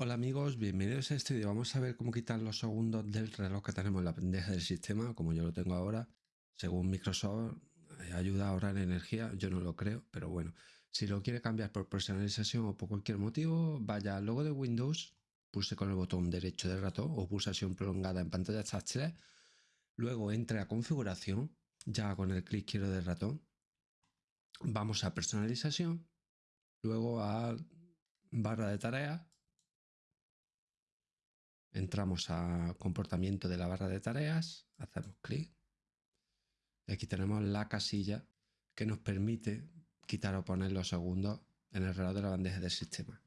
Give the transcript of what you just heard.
Hola amigos, bienvenidos a este vídeo. Vamos a ver cómo quitar los segundos del reloj que tenemos en la bandeja del sistema, como yo lo tengo ahora. Según Microsoft, eh, ayuda a ahorrar energía. Yo no lo creo, pero bueno. Si lo quiere cambiar por personalización o por cualquier motivo, vaya al logo de Windows, pulse con el botón derecho del ratón o pulsación prolongada en pantalla táctil. Luego entre a configuración, ya con el clic izquierdo del ratón. Vamos a personalización, luego a barra de tareas Entramos a comportamiento de la barra de tareas, hacemos clic y aquí tenemos la casilla que nos permite quitar o poner los segundos en el reloj de la bandeja del sistema.